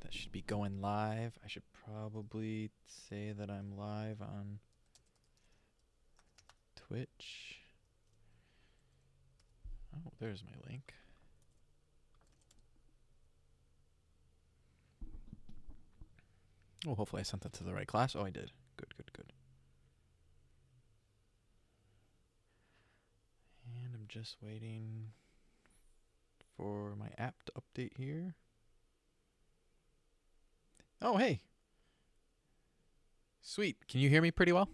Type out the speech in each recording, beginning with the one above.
That should be going live. I should probably say that I'm live on Twitch. Oh, there's my link. Oh, hopefully I sent that to the right class. Oh, I did. Good, good, good. And I'm just waiting for my app to update here. Oh, hey. Sweet. Can you hear me pretty well?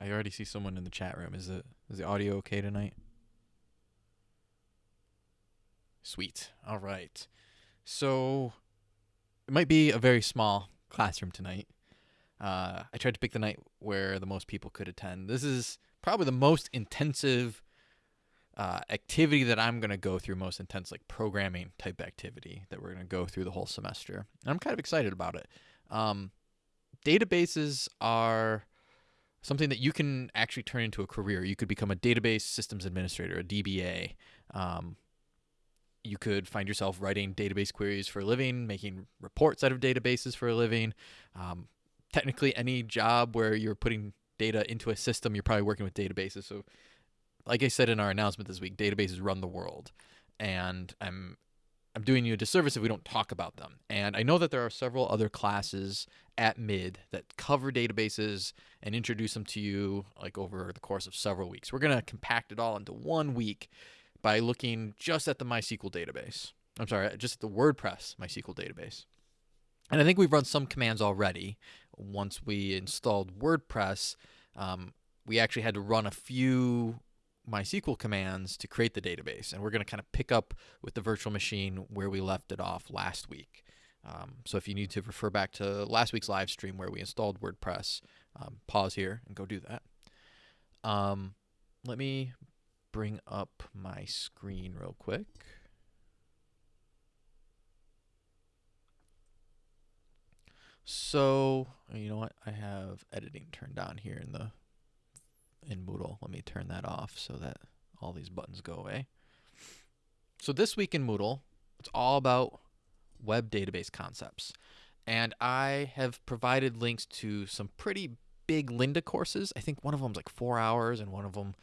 I already see someone in the chat room. Is it is the audio okay tonight? Sweet. All right. So it might be a very small classroom tonight. Uh, I tried to pick the night where the most people could attend. This is probably the most intensive uh, activity that I'm going to go through, most intense, like programming type activity that we're going to go through the whole semester. And I'm kind of excited about it. Um, databases are something that you can actually turn into a career. You could become a database systems administrator, a DBA. Um, you could find yourself writing database queries for a living, making reports out of databases for a living. Um, technically, any job where you're putting data into a system, you're probably working with databases. So, like I said in our announcement this week, databases run the world, and I'm I'm doing you a disservice if we don't talk about them. And I know that there are several other classes at mid that cover databases and introduce them to you like over the course of several weeks. We're gonna compact it all into one week by looking just at the MySQL database. I'm sorry, just at the WordPress MySQL database. And I think we've run some commands already. Once we installed WordPress, um, we actually had to run a few MySQL commands to create the database. And we're going to kind of pick up with the virtual machine where we left it off last week. Um, so if you need to refer back to last week's live stream where we installed WordPress, um, pause here and go do that. Um, let me bring up my screen real quick. So, you know what? I have editing turned on here in the in Moodle. Let me turn that off so that all these buttons go away. So this week in Moodle, it's all about web database concepts. And I have provided links to some pretty big Lynda courses. I think one of them's like four hours and one of them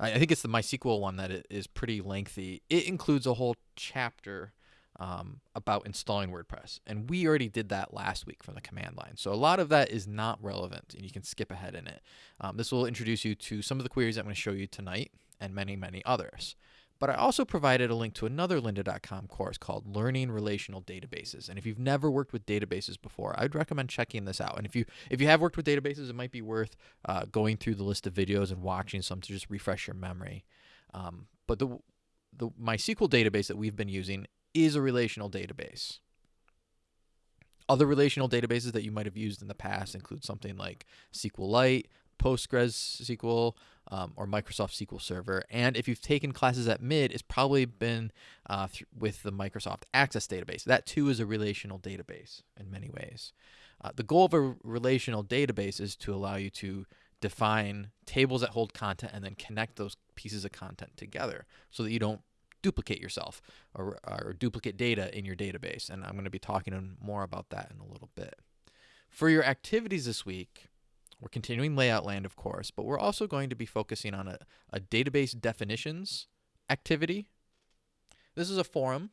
I think it's the MySQL one that is pretty lengthy. It includes a whole chapter um, about installing WordPress. And we already did that last week from the command line. So a lot of that is not relevant and you can skip ahead in it. Um, this will introduce you to some of the queries I'm going to show you tonight and many, many others. But I also provided a link to another lynda.com course called Learning Relational Databases. And if you've never worked with databases before, I'd recommend checking this out. And if you if you have worked with databases, it might be worth uh, going through the list of videos and watching some to just refresh your memory. Um, but the the MySQL database that we've been using is a relational database. Other relational databases that you might have used in the past include something like SQLite, PostgreSQL, um, or Microsoft SQL Server. And if you've taken classes at mid, it's probably been uh, with the Microsoft Access database. That too is a relational database in many ways. Uh, the goal of a relational database is to allow you to define tables that hold content and then connect those pieces of content together so that you don't duplicate yourself or, or duplicate data in your database. And I'm going to be talking more about that in a little bit. For your activities this week, we're continuing layout land, of course, but we're also going to be focusing on a, a database definitions activity. This is a forum,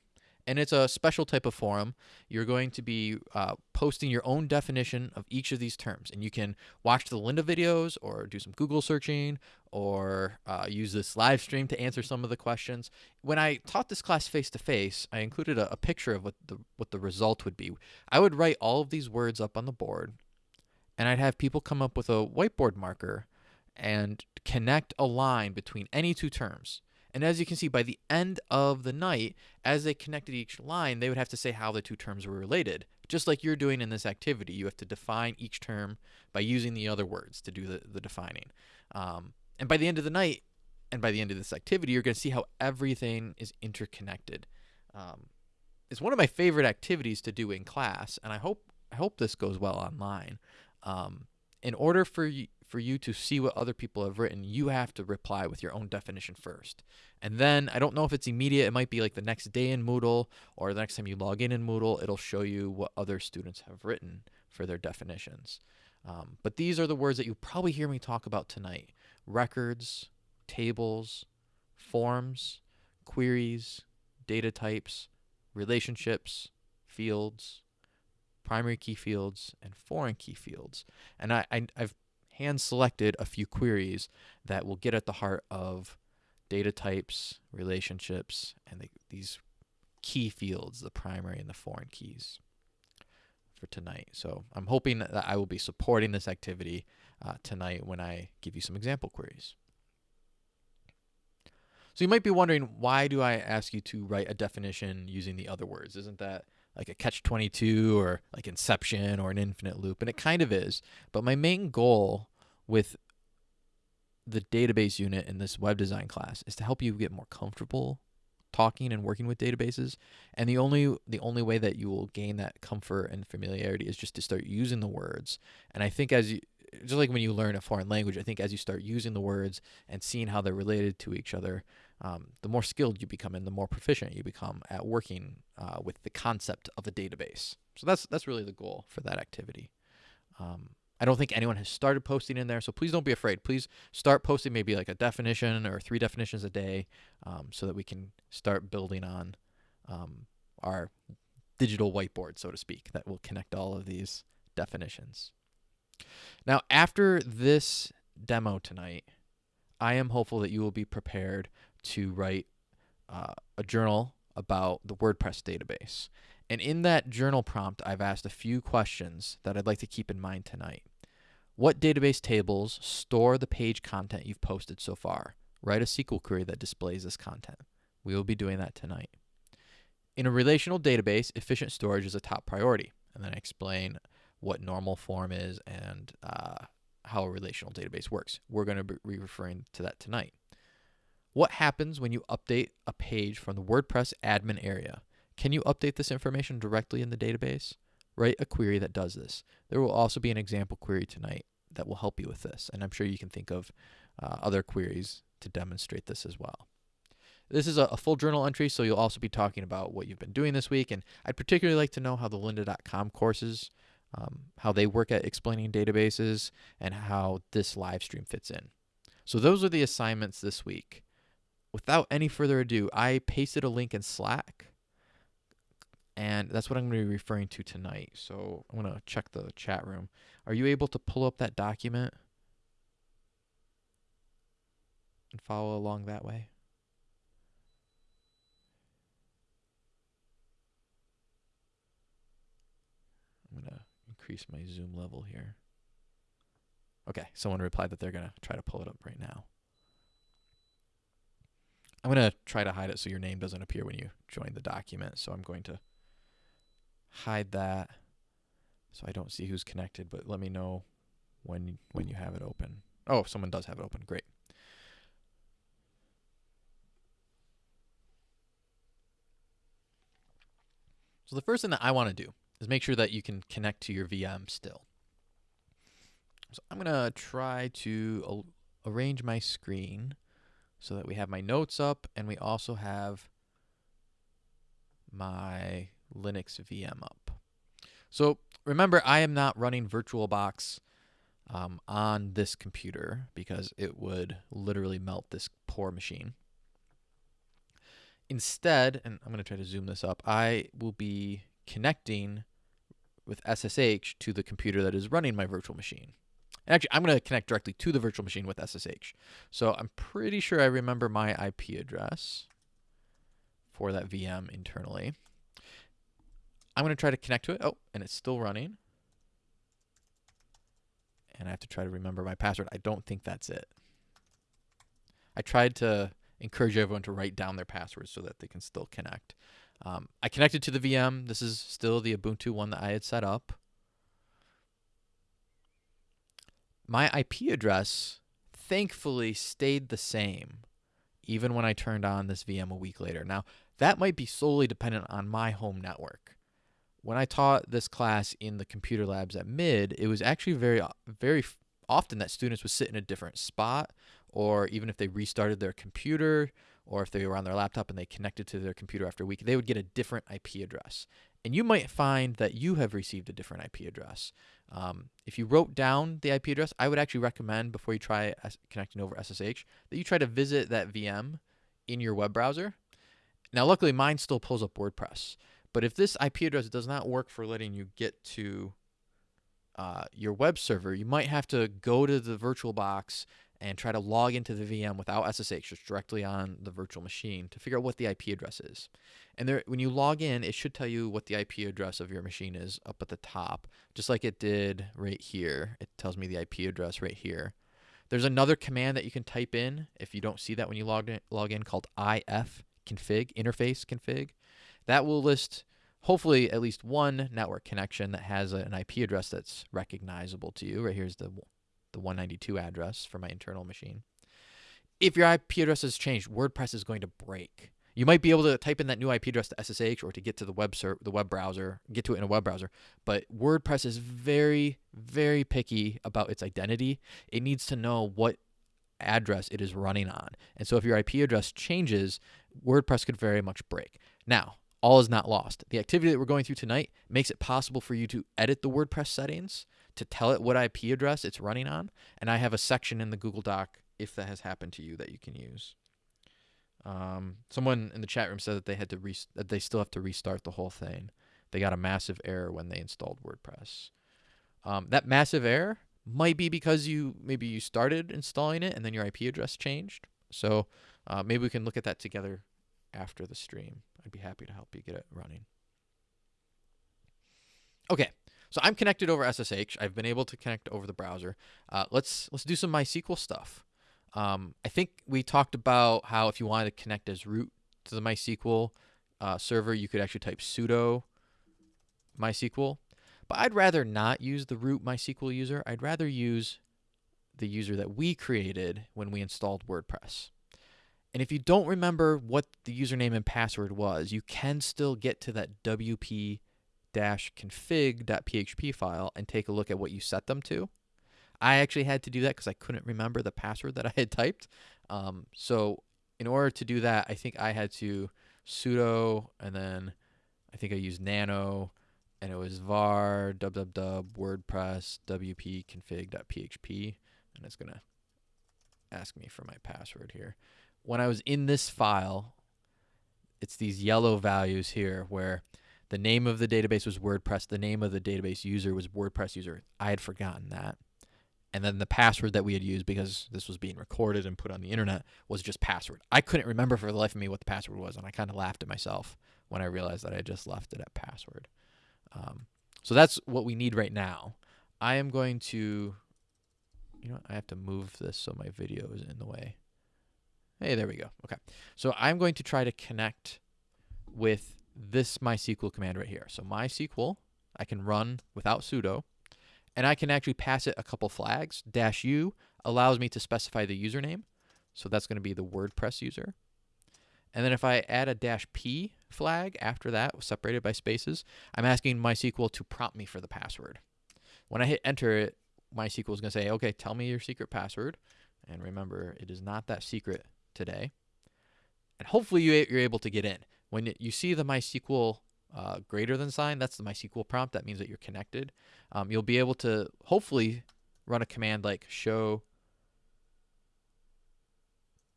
and it's a special type of forum. You're going to be uh, posting your own definition of each of these terms, and you can watch the Lynda videos or do some Google searching or uh, use this live stream to answer some of the questions. When I taught this class face to face, I included a, a picture of what the what the result would be. I would write all of these words up on the board and I'd have people come up with a whiteboard marker and connect a line between any two terms. And as you can see, by the end of the night, as they connected each line, they would have to say how the two terms were related. Just like you're doing in this activity, you have to define each term by using the other words to do the, the defining. Um, and by the end of the night, and by the end of this activity, you're going to see how everything is interconnected. Um, it's one of my favorite activities to do in class, and I hope I hope this goes well online. Um, in order for for you to see what other people have written, you have to reply with your own definition first. And then I don't know if it's immediate. It might be like the next day in Moodle or the next time you log in in Moodle, it'll show you what other students have written for their definitions. Um, but these are the words that you probably hear me talk about tonight records, tables, forms, queries, data types, relationships, fields, primary key fields, and foreign key fields. And I, I, have hand selected a few queries that will get at the heart of data types, relationships, and the, these key fields, the primary and the foreign keys for tonight. So I'm hoping that I will be supporting this activity uh, tonight when I give you some example queries. So you might be wondering, why do I ask you to write a definition using the other words? Isn't that like a catch 22 or like inception or an infinite loop? And it kind of is. But my main goal with the database unit in this web design class is to help you get more comfortable talking and working with databases and the only the only way that you will gain that comfort and familiarity is just to start using the words and i think as you just like when you learn a foreign language i think as you start using the words and seeing how they're related to each other um, the more skilled you become and the more proficient you become at working uh, with the concept of a database so that's that's really the goal for that activity um, I don't think anyone has started posting in there, so please don't be afraid. Please start posting maybe like a definition or three definitions a day um, so that we can start building on um, our digital whiteboard, so to speak, that will connect all of these definitions. Now, after this demo tonight, I am hopeful that you will be prepared to write uh, a journal about the WordPress database. And in that journal prompt, I've asked a few questions that I'd like to keep in mind tonight. What database tables store the page content you've posted so far? Write a SQL query that displays this content. We will be doing that tonight. In a relational database, efficient storage is a top priority. And then I explain what normal form is and uh, how a relational database works. We're going to be referring to that tonight. What happens when you update a page from the WordPress admin area? Can you update this information directly in the database? Write a query that does this. There will also be an example query tonight that will help you with this, and I'm sure you can think of uh, other queries to demonstrate this as well. This is a, a, full journal entry, so you'll also be talking about what you've been doing this week, and I'd particularly like to know how the lynda.com courses, um, how they work at explaining databases, and how this live stream fits in. So those are the assignments this week. Without any further ado, I pasted a link in Slack and that's what I'm going to be referring to tonight. So I'm going to check the chat room. Are you able to pull up that document and follow along that way? I'm going to increase my zoom level here. Okay, someone replied that they're going to try to pull it up right now. I'm going to try to hide it so your name doesn't appear when you join the document. So I'm going to hide that so I don't see who's connected, but let me know when when you have it open. Oh, someone does have it open. Great. So the first thing that I want to do is make sure that you can connect to your VM still. So I'm going to try to arrange my screen so that we have my notes up and we also have my Linux VM up. So remember, I am not running VirtualBox um, on this computer because it would literally melt this poor machine. Instead, and I'm going to try to zoom this up, I will be connecting with SSH to the computer that is running my virtual machine. And actually, I'm going to connect directly to the virtual machine with SSH. So I'm pretty sure I remember my IP address for that VM internally. I'm going to try to connect to it. Oh, and it's still running. And I have to try to remember my password. I don't think that's it. I tried to encourage everyone to write down their passwords so that they can still connect. Um, I connected to the VM. This is still the Ubuntu one that I had set up. My IP address thankfully stayed the same even when I turned on this VM a week later. Now, that might be solely dependent on my home network when I taught this class in the computer labs at mid, it was actually very, very often that students would sit in a different spot, or even if they restarted their computer, or if they were on their laptop and they connected to their computer after a week, they would get a different IP address. And you might find that you have received a different IP address. Um, if you wrote down the IP address, I would actually recommend before you try connecting over SSH that you try to visit that VM in your web browser. Now, luckily, mine still pulls up WordPress. But if this IP address does not work for letting you get to uh, your web server, you might have to go to the VirtualBox and try to log into the VM without SSH, just directly on the virtual machine to figure out what the IP address is. And there, when you log in, it should tell you what the IP address of your machine is up at the top, just like it did right here. It tells me the IP address right here. There's another command that you can type in if you don't see that when you log in, log in called if config, interface config. That will list hopefully at least one network connection that has an IP address that's recognizable to you. Right here's the the 192 address for my internal machine. If your IP address has changed, WordPress is going to break. You might be able to type in that new IP address to SSH or to get to the web ser- the web browser, get to it in a web browser. But WordPress is very, very picky about its identity. It needs to know what address it is running on. And so if your IP address changes, WordPress could very much break. Now, all is not lost. The activity that we're going through tonight makes it possible for you to edit the WordPress settings to tell it what IP address it's running on. And I have a section in the Google Doc if that has happened to you that you can use. Um, someone in the chat room said that they had to re- that they still have to restart the whole thing. They got a massive error when they installed WordPress. Um, that massive error might be because you maybe you started installing it and then your IP address changed. So uh, maybe we can look at that together after the stream. I'd be happy to help you get it running. Okay, so I'm connected over SSH. I've been able to connect over the browser. Uh, let's let's do some MySQL stuff. Um, I think we talked about how if you wanted to connect as root to the MySQL uh, server, you could actually type sudo MySQL. But I'd rather not use the root MySQL user. I'd rather use the user that we created when we installed WordPress. And if you don't remember what the username and password was, you can still get to that WP config.php file and take a look at what you set them to. I actually had to do that because I couldn't remember the password that I had typed. Um, so in order to do that, I think I had to sudo and then I think I used nano and it was var www wordpress wp config.php and it's going to ask me for my password here. When I was in this file, it's these yellow values here where the name of the database was WordPress. The name of the database user was WordPress user. I had forgotten that. And then the password that we had used because this was being recorded and put on the internet was just password. I couldn't remember for the life of me what the password was, and I kind of laughed at myself when I realized that I just left it at password. Um, so that's what we need right now. I am going to, you know, I have to move this so my video is in the way. Hey, there we go. Okay. So I'm going to try to connect with this MySQL command right here. So MySQL, I can run without sudo, and I can actually pass it a couple flags. Dash U allows me to specify the username. So that's going to be the WordPress user. And then if I add a dash P flag after that, separated by spaces, I'm asking MySQL to prompt me for the password. When I hit enter, it, MySQL is going to say, okay, tell me your secret password. And remember, it is not that secret today. And hopefully you, you're able to get in. When you see the MySQL uh, greater than sign, that's the MySQL prompt. That means that you're connected. Um, you'll be able to hopefully run a command like show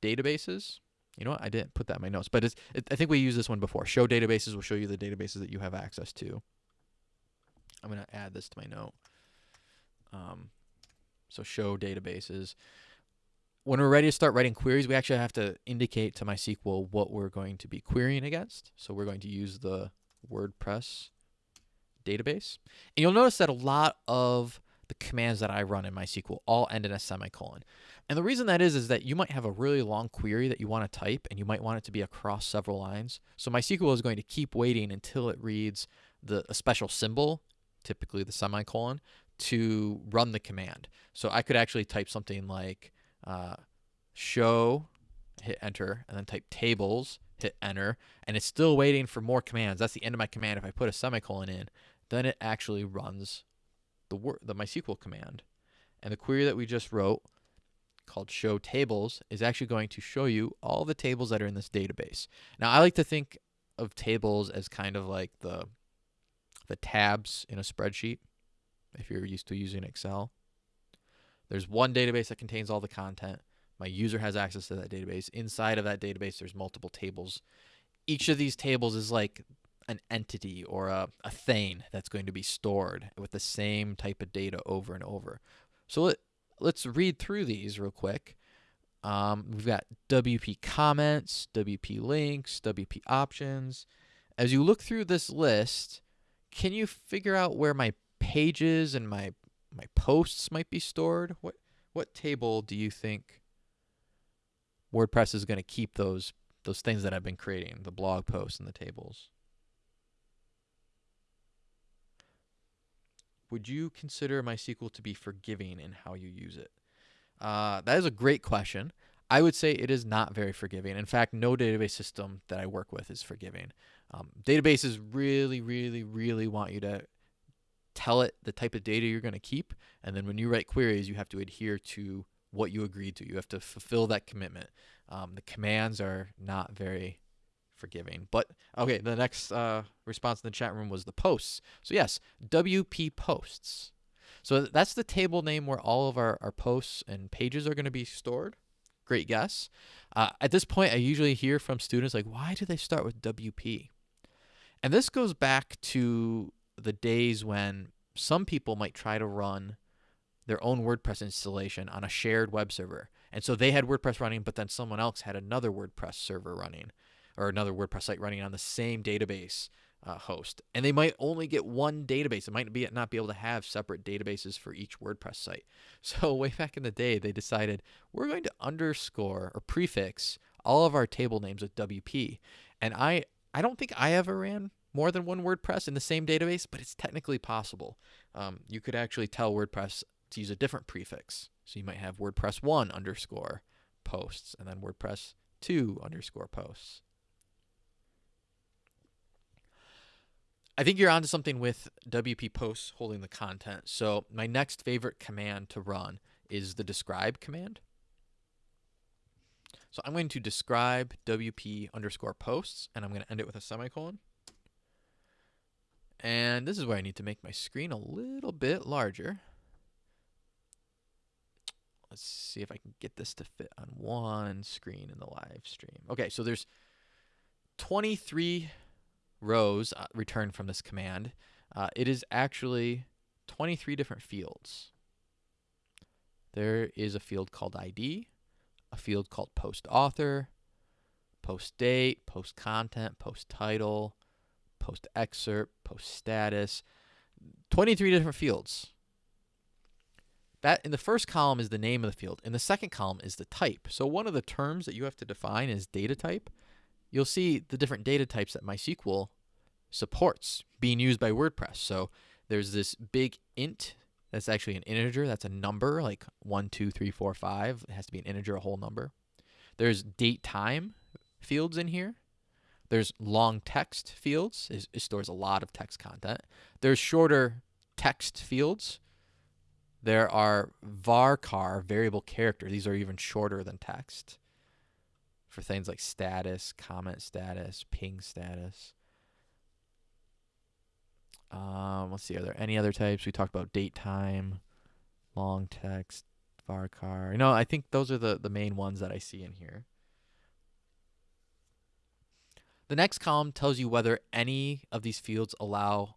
databases. You know what? I didn't put that in my notes, but it, I think we used this one before. Show databases will show you the databases that you have access to. I'm going to add this to my note. Um, so show databases when we're ready to start writing queries, we actually have to indicate to MySQL what we're going to be querying against. So we're going to use the WordPress database. And you'll notice that a lot of the commands that I run in MySQL all end in a semicolon. And the reason that is is that you might have a really long query that you want to type and you might want it to be across several lines. So MySQL is going to keep waiting until it reads the a special symbol, typically the semicolon, to run the command. So I could actually type something like uh, show, hit enter, and then type tables, hit enter, and it's still waiting for more commands. That's the end of my command. If I put a semicolon in, then it actually runs the word, the MySQL command. And the query that we just wrote called show tables is actually going to show you all the tables that are in this database. Now, I like to think of tables as kind of like the the tabs in a spreadsheet if you're used to using Excel. There's one database that contains all the content. My user has access to that database. Inside of that database, there's multiple tables. Each of these tables is like an entity or a, a thing that's going to be stored with the same type of data over and over. So let, let's read through these real quick. Um, we've got WP comments, WP links, WP options. As you look through this list, can you figure out where my pages and my my posts might be stored? What what table do you think WordPress is going to keep those those things that I've been creating, the blog posts and the tables? Would you consider MySQL to be forgiving in how you use it? Uh, that is a great question. I would say it is not very forgiving. In fact, no database system that I work with is forgiving. Um, databases really, really, really want you to tell it the type of data you're going to keep. And then when you write queries, you have to adhere to what you agreed to. You have to fulfill that commitment. Um, the commands are not very forgiving. But okay, the next uh, response in the chat room was the posts. So yes, WP posts. So that's the table name where all of our, our posts and pages are going to be stored. Great guess. Uh, at this point, I usually hear from students like, why do they start with WP? And this goes back to the days when some people might try to run their own WordPress installation on a shared web server. And so they had WordPress running, but then someone else had another WordPress server running or another WordPress site running on the same database uh, host. And they might only get one database. It might be not be able to have separate databases for each WordPress site. So way back in the day, they decided we're going to underscore or prefix all of our table names with WP. And I I don't think I ever ran more than one WordPress in the same database, but it's technically possible. Um, you could actually tell WordPress to use a different prefix. So you might have WordPress 1 underscore posts and then WordPress 2 underscore posts. I think you're onto something with WP posts holding the content. So my next favorite command to run is the describe command. So I'm going to describe WP underscore posts, and I'm going to end it with a semicolon. And this is where I need to make my screen a little bit larger. Let's see if I can get this to fit on one screen in the live stream. Okay, so there's 23 rows uh, returned from this command. Uh, it is actually 23 different fields. There is a field called ID, a field called post author, post date, post content, post title, post excerpt, post status, 23 different fields. That in the first column is the name of the field. In the second column is the type. So one of the terms that you have to define is data type. You'll see the different data types that MySQL supports being used by WordPress. So there's this big int that's actually an integer. That's a number like one, two, three, four, five. It has to be an integer, a whole number. There's date time fields in here. There's long text fields. It, it stores a lot of text content. There's shorter text fields. There are varchar, variable character. These are even shorter than text for things like status, comment status, ping status. Um, let's see, are there any other types? We talked about date time, long text, varchar. You know, I think those are the, the main ones that I see in here. The next column tells you whether any of these fields allow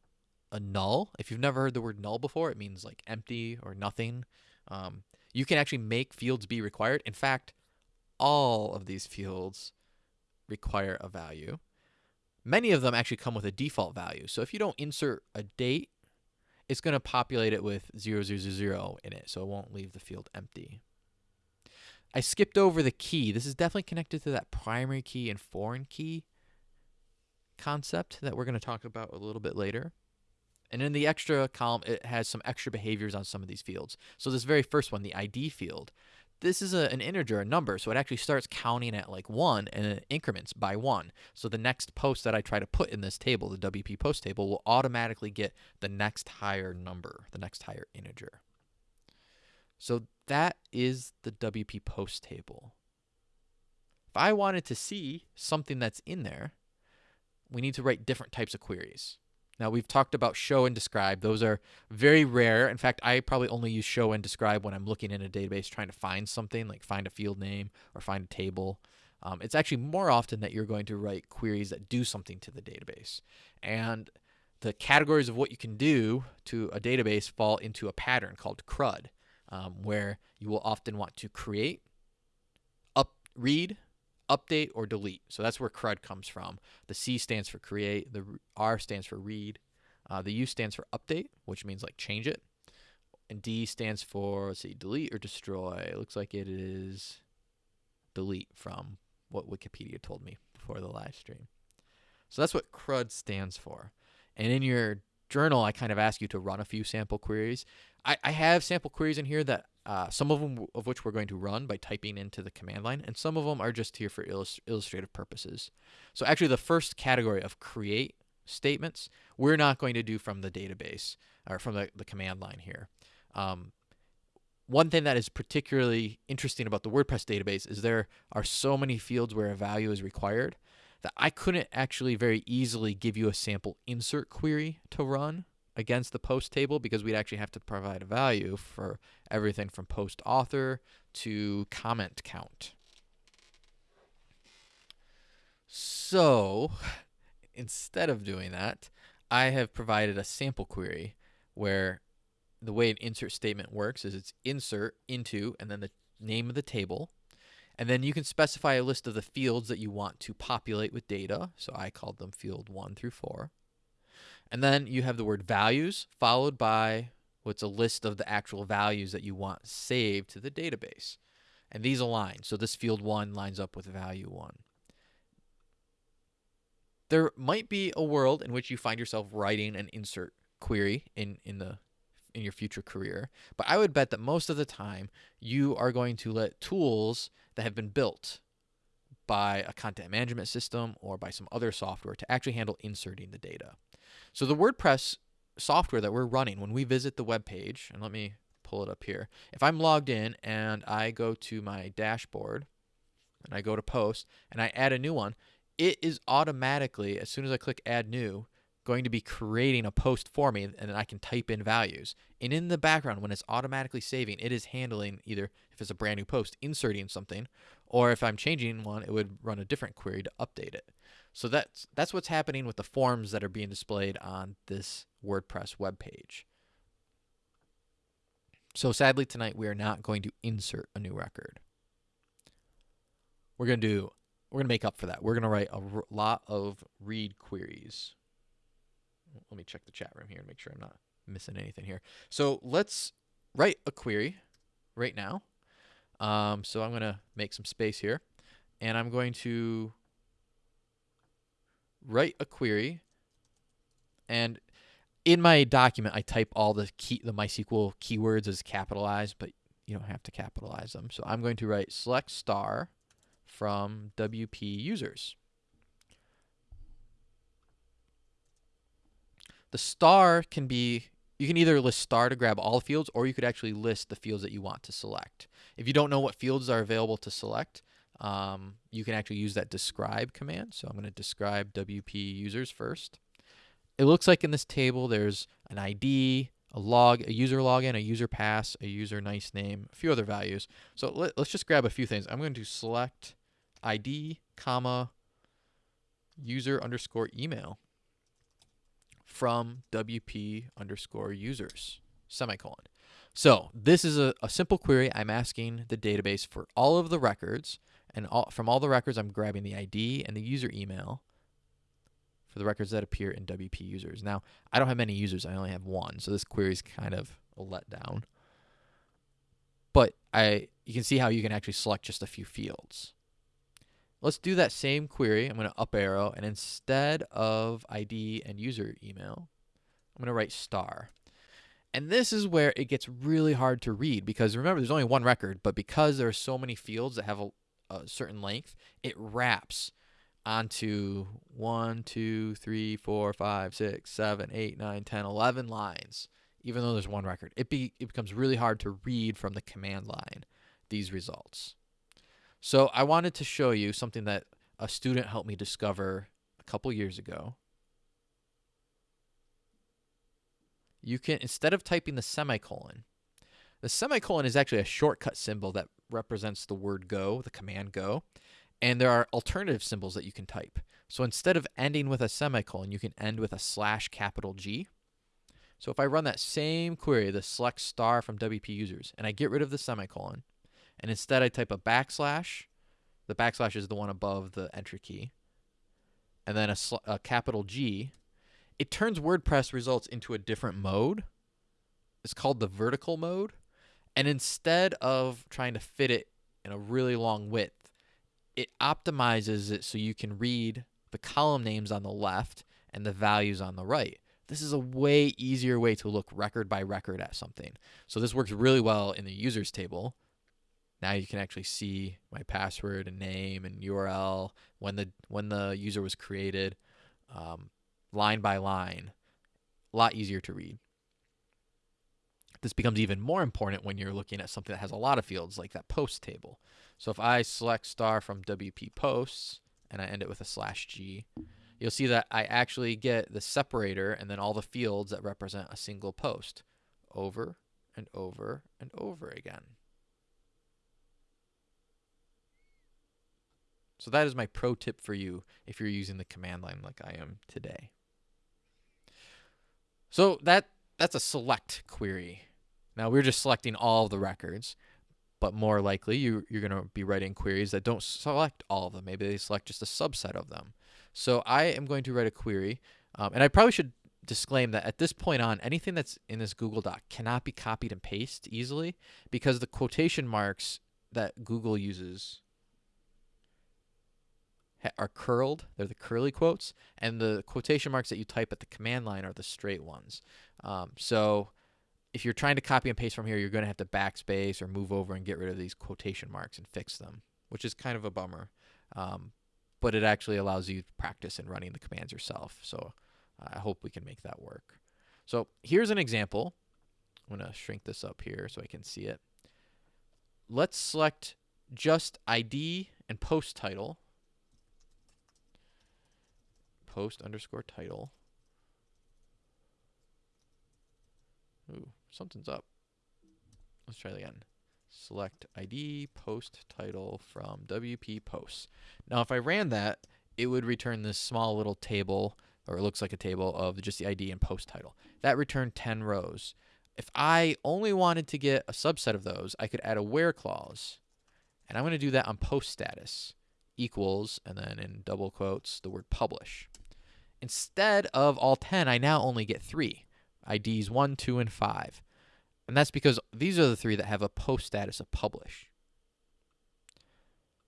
a null. If you've never heard the word null before, it means like empty or nothing. Um, you can actually make fields be required. In fact, all of these fields require a value. Many of them actually come with a default value. So if you don't insert a date, it's going to populate it with 0000 in it, so it won't leave the field empty. I skipped over the key. This is definitely connected to that primary key and foreign key concept that we're going to talk about a little bit later. And in the extra column, it has some extra behaviors on some of these fields. So this very first one, the ID field, this is a, an integer, a number, so it actually starts counting at like 1 and it uh, increments by 1. So the next post that I try to put in this table, the WP post table, will automatically get the next higher number, the next higher integer. So that is the WP post table. If I wanted to see something that's in there, we need to write different types of queries. Now we've talked about show and describe. Those are very rare. In fact, I probably only use show and describe when I'm looking in a database trying to find something, like find a field name or find a table. Um, it's actually more often that you're going to write queries that do something to the database. And the categories of what you can do to a database fall into a pattern called CRUD, um, where you will often want to create, up, read, update, or delete. So that's where CRUD comes from. The C stands for create, the R stands for read, uh, the U stands for update, which means like change it, and D stands for, let's see, delete or destroy. It looks like it is delete from what Wikipedia told me before the live stream. So that's what CRUD stands for. And in your journal, I kind of ask you to run a few sample queries. I, I have sample queries in here that uh, some of them of which we're going to run by typing into the command line, and some of them are just here for illust illustrative purposes. So actually, the first category of create statements, we're not going to do from the database or from the, the command line here. Um, one thing that is particularly interesting about the WordPress database is there are so many fields where a value is required that I couldn't actually very easily give you a sample insert query to run against the post table because we'd actually have to provide a value for everything from post author to comment count. So instead of doing that, I have provided a sample query where the way an insert statement works is it's insert into and then the name of the table. And then you can specify a list of the fields that you want to populate with data. So I called them field one through four. And then you have the word values followed by what's a list of the actual values that you want saved to the database. And these align. So this field one lines up with value one. There might be a world in which you find yourself writing an insert query in, in the in your future career. But I would bet that most of the time you are going to let tools that have been built by a content management system or by some other software to actually handle inserting the data. So the WordPress software that we're running when we visit the web page, and let me pull it up here. If I'm logged in and I go to my dashboard and I go to post and I add a new one, it is automatically, as soon as I click add new, going to be creating a post for me and then I can type in values. And in the background, when it's automatically saving, it is handling either if it's a brand new post, inserting something, or if I'm changing one, it would run a different query to update it. So that's that's what's happening with the forms that are being displayed on this WordPress web page. So sadly tonight we are not going to insert a new record. We're going to do we're going to make up for that. We're going to write a lot of read queries let me check the chat room here and make sure I'm not missing anything here. So let's write a query right now. Um, so I'm going to make some space here and I'm going to write a query and in my document I type all the key the MySQL keywords as capitalized but you don't have to capitalize them. So I'm going to write select star from WP users. The star can be, you can either list star to grab all fields or you could actually list the fields that you want to select. If you don't know what fields are available to select, um, you can actually use that describe command. So I'm going to describe WP users first. It looks like in this table there's an ID, a log, a user login, a user pass, a user nice name, a few other values. So let, us just grab a few things. I'm going to select ID, comma, user underscore email from WP underscore users, semicolon. So this is a, a simple query. I'm asking the database for all of the records, and all, from all the records, I'm grabbing the ID and the user email for the records that appear in WP users. Now, I don't have many users. I only have one, so this query is kind of a letdown. But I, you can see how you can actually select just a few fields. Let's do that same query. I'm going to up arrow, and instead of ID and user email, I'm going to write star. And this is where it gets really hard to read because remember, there's only one record, but because there are so many fields that have a, a certain length, it wraps onto 1, 2, 3, 4, 5, 6, 7, 8, 9, 10, 11 lines even though there's one record. It, be, it becomes really hard to read from the command line these results. So I wanted to show you something that a student helped me discover a couple years ago. You can, instead of typing the semicolon, the semicolon is actually a shortcut symbol that represents the word go, the command go, and there are alternative symbols that you can type. So instead of ending with a semicolon, you can end with a slash capital G. So if I run that same query, the select star from WP users, and I get rid of the semicolon, and instead I type a backslash, the backslash is the one above the entry key, and then a, a capital G, it turns WordPress results into a different mode. It's called the vertical mode. And instead of trying to fit it in a really long width, it optimizes it so you can read the column names on the left and the values on the right. This is a way easier way to look record by record at something. So this works really well in the users table. Now you can actually see my password and name and URL when the when the user was created, um, line by line. A lot easier to read. This becomes even more important when you're looking at something that has a lot of fields like that post table. So if I select star from WP posts and I end it with a slash G, you'll see that I actually get the separator and then all the fields that represent a single post over and over and over again. So that is my pro tip for you if you're using the command line like I am today. So that that's a select query. Now we're just selecting all of the records, but more likely you, you're going to be writing queries that don't select all of them. Maybe they select just a subset of them. So I am going to write a query, um, and I probably should disclaim that at this point on, anything that's in this Google Doc cannot be copied and pasted easily because the quotation marks that Google uses are curled. They're the curly quotes, and the quotation marks that you type at the command line are the straight ones. Um, so if you're trying to copy and paste from here, you're going to have to backspace or move over and get rid of these quotation marks and fix them, which is kind of a bummer. Um, but it actually allows you to practice in running the commands yourself. So I hope we can make that work. So here's an example. I'm going to shrink this up here so I can see it. Let's select just ID and post title. Post underscore title. Ooh, something's up. Let's try it again. Select ID, post title from WP posts. Now, if I ran that, it would return this small little table, or it looks like a table of just the ID and post title. That returned 10 rows. If I only wanted to get a subset of those, I could add a where clause. And I'm going to do that on post status equals, and then in double quotes, the word publish. Instead of all 10, I now only get three. IDs 1, 2, and 5. And that's because these are the three that have a post status of publish.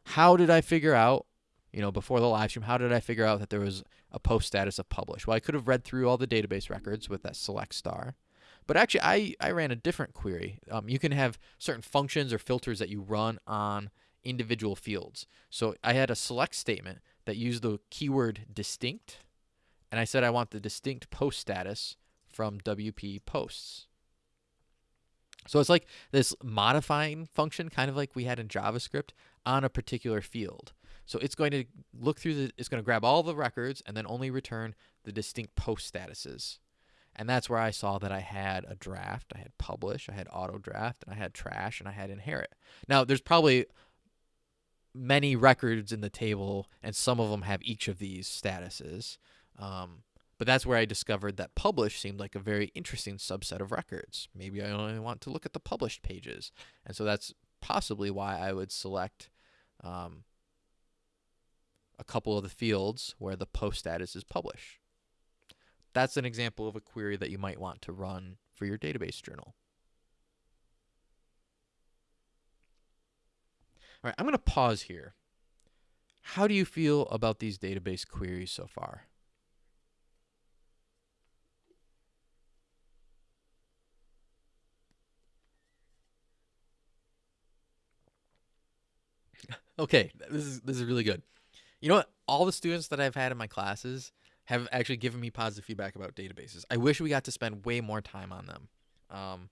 How did I figure out, you know, before the live stream, how did I figure out that there was a post status of publish? Well, I could have read through all the database records with that select star. But actually, I, I ran a different query. Um, you can have certain functions or filters that you run on individual fields. So I had a select statement that used the keyword distinct, and I said I want the distinct post status from WP posts. So it's like this modifying function, kind of like we had in JavaScript, on a particular field. So it's going to look through the, it's going to grab all the records and then only return the distinct post statuses. And that's where I saw that I had a draft, I had publish, I had auto draft, and I had trash, and I had inherit. Now, there's probably many records in the table, and some of them have each of these statuses. Um, but that's where I discovered that publish seemed like a very interesting subset of records. Maybe I only want to look at the published pages. And so that's possibly why I would select um, a couple of the fields where the post status is published. That's an example of a query that you might want to run for your database journal. All right, I'm going to pause here. How do you feel about these database queries so far? Okay, this is this is really good. You know what? All the students that I've had in my classes have actually given me positive feedback about databases. I wish we got to spend way more time on them. Um,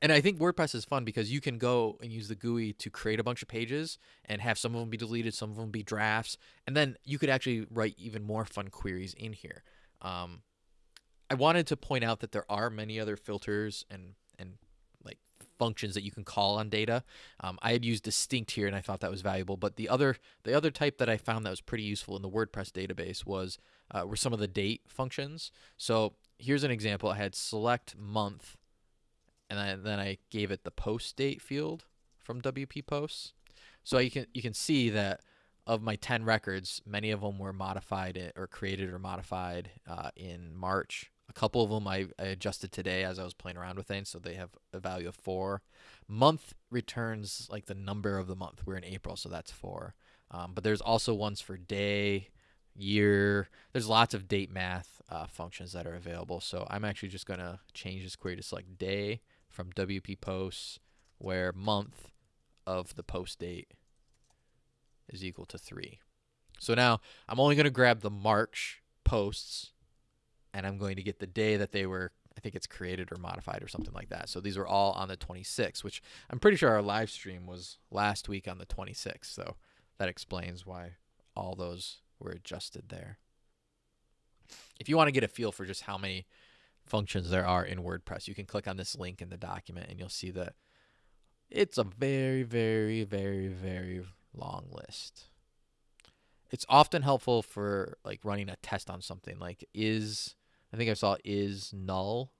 and I think WordPress is fun because you can go and use the GUI to create a bunch of pages and have some of them be deleted, some of them be drafts, and then you could actually write even more fun queries in here. Um, I wanted to point out that there are many other filters and functions that you can call on data. Um, I had used distinct here and I thought that was valuable, but the other the other type that I found that was pretty useful in the WordPress database was uh, were some of the date functions. So here's an example. I had select month, and then, I gave it the post date field from WP Posts. So you can you can see that of my 10 records, many of them were modified or created or modified uh, in March. Couple of them I, I, adjusted today as I was playing around with things, so they have a value of four. Month returns like the number of the month. We're in April, so that's four. Um, but there's also ones for day, year. There's lots of date math uh, functions that are available. So I'm actually just going to change this query to select day from WP posts where month of the post date is equal to 3. So now I'm only going to grab the March posts and I'm going to get the day that they were I think it's created or modified or something like that. So these were all on the 26th, which I'm pretty sure our live stream was last week on the 26th. So that explains why all those were adjusted there. If you want to get a feel for just how many functions there are in WordPress, you can click on this link in the document and you'll see that it's a very, very, very, very long list. It's often helpful for like running a test on something like is I think I saw is null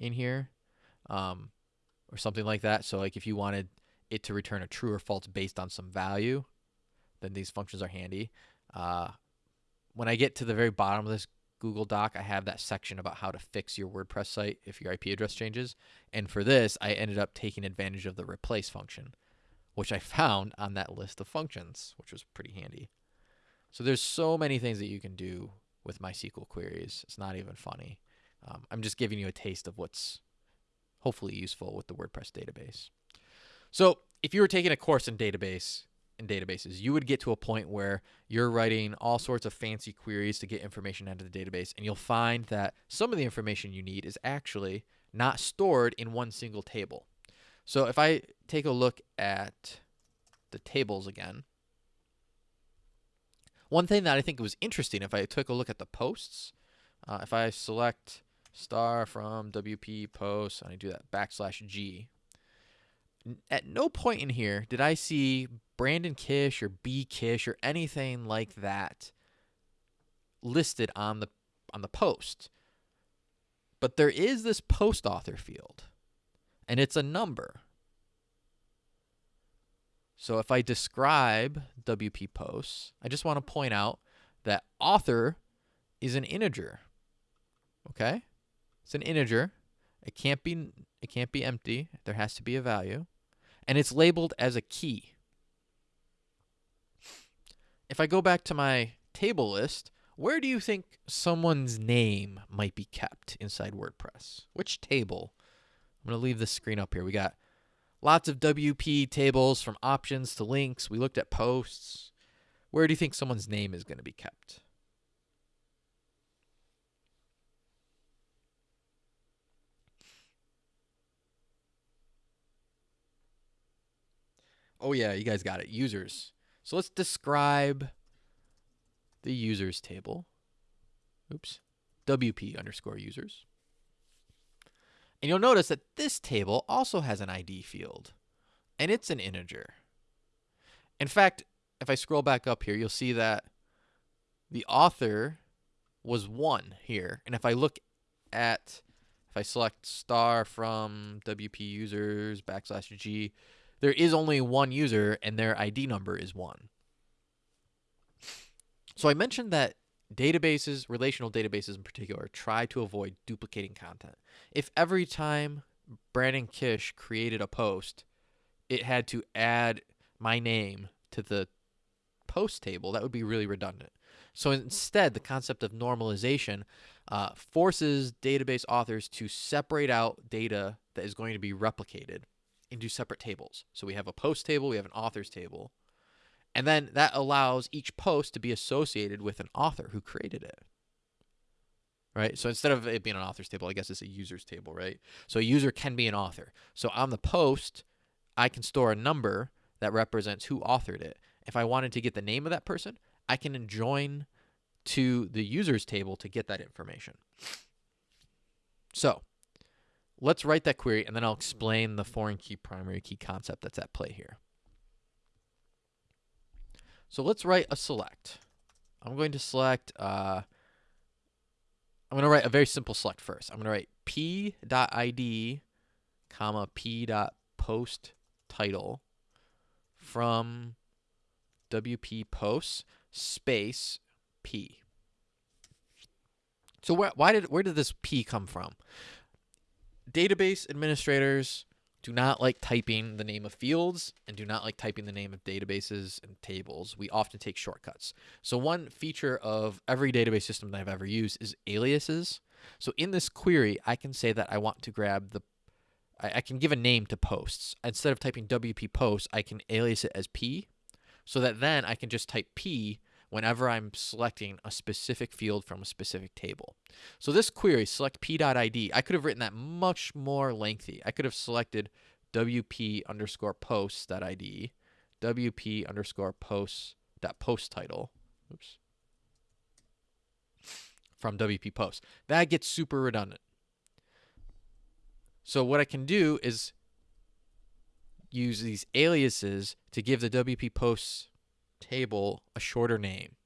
in here um, or something like that. So like if you wanted it to return a true or false based on some value, then these functions are handy. Uh, when I get to the very bottom of this Google Doc, I have that section about how to fix your WordPress site if your IP address changes. And for this, I ended up taking advantage of the replace function, which I found on that list of functions, which was pretty handy. So there's so many things that you can do with MySQL queries. It's not even funny. Um, I'm just giving you a taste of what's hopefully useful with the WordPress database. So if you were taking a course in database, in databases. You would get to a point where you're writing all sorts of fancy queries to get information out of the database, and you'll find that some of the information you need is actually not stored in one single table. So if I take a look at the tables again, one thing that I think was interesting, if I took a look at the posts, uh, if I select star from WP posts and I do that backslash G, at no point in here did I see Brandon Kish or B Kish or anything like that listed on the on the post. But there is this post author field and it's a number. So if I describe WP posts, I just want to point out that author is an integer. Okay? It's an integer. It can't be it can't be empty. There has to be a value. And it's labeled as a key if I go back to my table list, where do you think someone's name might be kept inside WordPress? Which table? I'm going to leave this screen up here. We got lots of WP tables from options to links. We looked at posts. Where do you think someone's name is going to be kept? Oh yeah, you guys got it. Users. So let's describe the users table. Oops. WP underscore users. And you'll notice that this table also has an ID field, and it's an integer. In fact, if I scroll back up here, you'll see that the author was 1 here. And if I look at, if I select star from WP users backslash G, there is only one user and their ID number is one. So I mentioned that databases, relational databases in particular, try to avoid duplicating content. If every time Brandon Kish created a post, it had to add my name to the post table, that would be really redundant. So instead, the concept of normalization uh, forces database authors to separate out data that is going to be replicated into separate tables. So we have a post table, we have an authors table. And then that allows each post to be associated with an author who created it. right? So instead of it being an authors table, I guess it's a users table, right? So a user can be an author. So on the post, I can store a number that represents who authored it. If I wanted to get the name of that person, I can join to the users table to get that information. So let's write that query and then I'll explain the foreign key primary key concept that's at play here. So let's write a select. I'm going to select, uh, I'm going to write a very simple select first. I'm going to write p.id, comma, p.post title from WP posts space p. So where, why did where did this p come from? Database administrators do not like typing the name of fields and do not like typing the name of databases and tables. We often take shortcuts. So one feature of every database system that I've ever used is aliases. So in this query, I can say that I want to grab the I, I can give a name to posts. Instead of typing WP posts, I can alias it as P so that then I can just type P whenever I'm selecting a specific field from a specific table. So this query, select p.id, I could have written that much more lengthy. I could have selected wp underscore posts.id, wp underscore posts dot post title. Oops. From WP post. That gets super redundant. So what I can do is use these aliases to give the WP posts table a shorter name.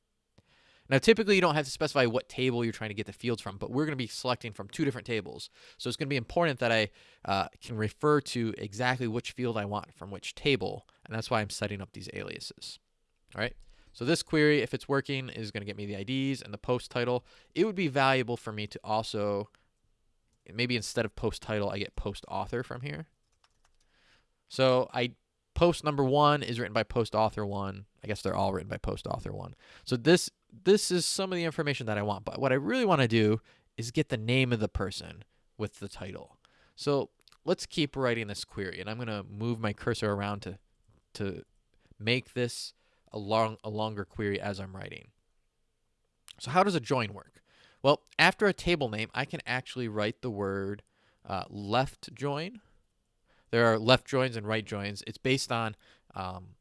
Now, typically you don't have to specify what table you're trying to get the fields from, but we're going to be selecting from two different tables. So it's going to be important that I uh, can refer to exactly which field I want from which table, and that's why I'm setting up these aliases. All right. So this query, if it's working, is going to get me the IDs and the post title. It would be valuable for me to also maybe instead of post title, I get post author from here. So I post number one is written by post author one. I guess they're all written by post author one. So this this is some of the information that I want. But what I really want to do is get the name of the person with the title. So let's keep writing this query, and I'm going to move my cursor around to to make this a long a longer query as I'm writing. So how does a join work? Well, after a table name, I can actually write the word uh, left join. There are left joins and right joins. It's based on um,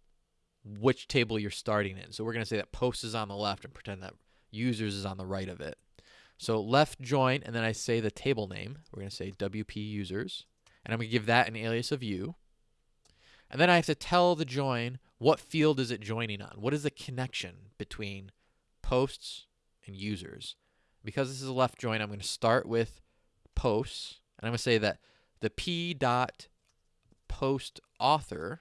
which table you're starting in. So we're going to say that post is on the left and pretend that users is on the right of it. So left join, and then I say the table name. We're going to say WP users, and I'm going to give that an alias of u. And then I have to tell the join what field is it joining on. What is the connection between posts and users? because this is a left join, I'm going to start with posts, and I'm going to say that the p dot post author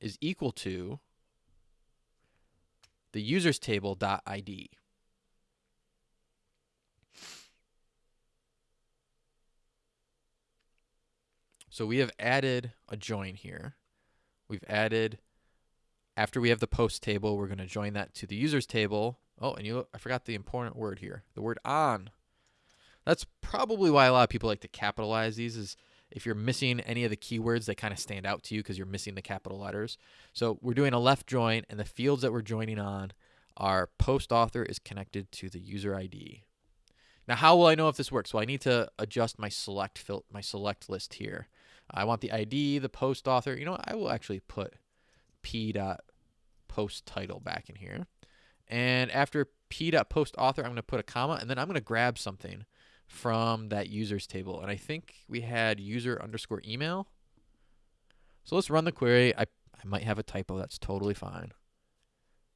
is equal to the users table dot id. So we have added a join here. We've added, after we have the post table, we're going to join that to the users table Oh, and you I forgot the important word here. The word on. That's probably why a lot of people like to capitalize these is if you're missing any of the keywords, they kind of stand out to you because you're missing the capital letters. So we're doing a left join, and the fields that we're joining on are post author is connected to the user ID. Now, how will I know if this works? Well, I need to adjust my select fil my select list here. I want the ID, the post author. You know, what? I will actually put p dot post title back in here. And after p dot post author, I'm going to put a comma, and then I'm going to grab something from that users table. And I think we had user underscore email. So let's run the query. I, I might have a typo. That's totally fine.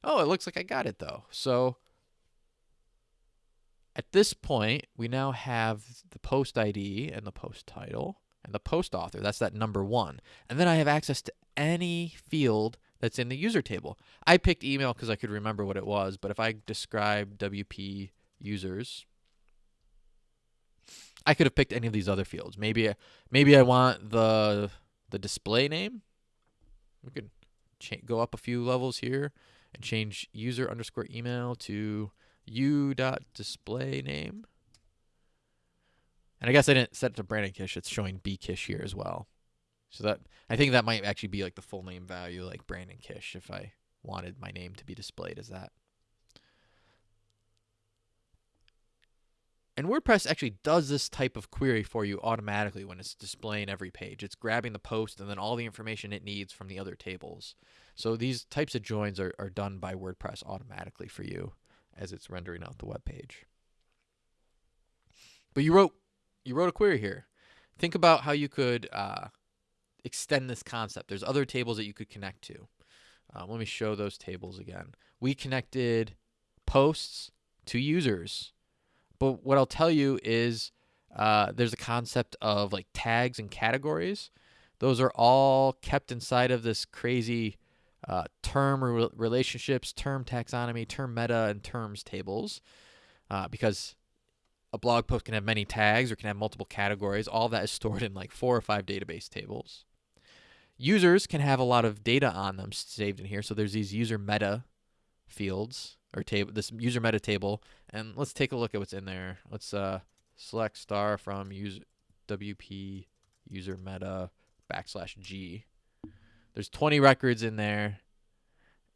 Oh, it looks like I got it, though. So at this point, we now have the post ID and the post title and the post author. That's that number one. And then I have access to any field that's in the user table. I picked email because I could remember what it was, but if I describe WP users, I could have picked any of these other fields. Maybe maybe I want the the display name. We could go up a few levels here and change user underscore email to u dot display name. And I guess I didn't set it to Brandon Kish. It's showing B Kish here as well. So that I think that might actually be like the full name value, like Brandon Kish, if I wanted my name to be displayed as that. And WordPress actually does this type of query for you automatically when it's displaying every page. It's grabbing the post and then all the information it needs from the other tables. So these types of joins are, are done by WordPress automatically for you as it's rendering out the web page. But you wrote you wrote a query here. Think about how you could uh, extend this concept. There's other tables that you could connect to. Um, let me show those tables again. We connected posts to users. But what I'll tell you is uh, there's a concept of like tags and categories. Those are all kept inside of this crazy uh, term re relationships, term taxonomy, term meta, and terms tables. Uh, because a blog post can have many tags or can have multiple categories. All that is stored in like four or five database tables. Users can have a lot of data on them saved in here. So there's these user meta fields or table, this user meta table, and let's take a look at what's in there. Let's uh, select star from user WP user meta backslash G. There's 20 records in there,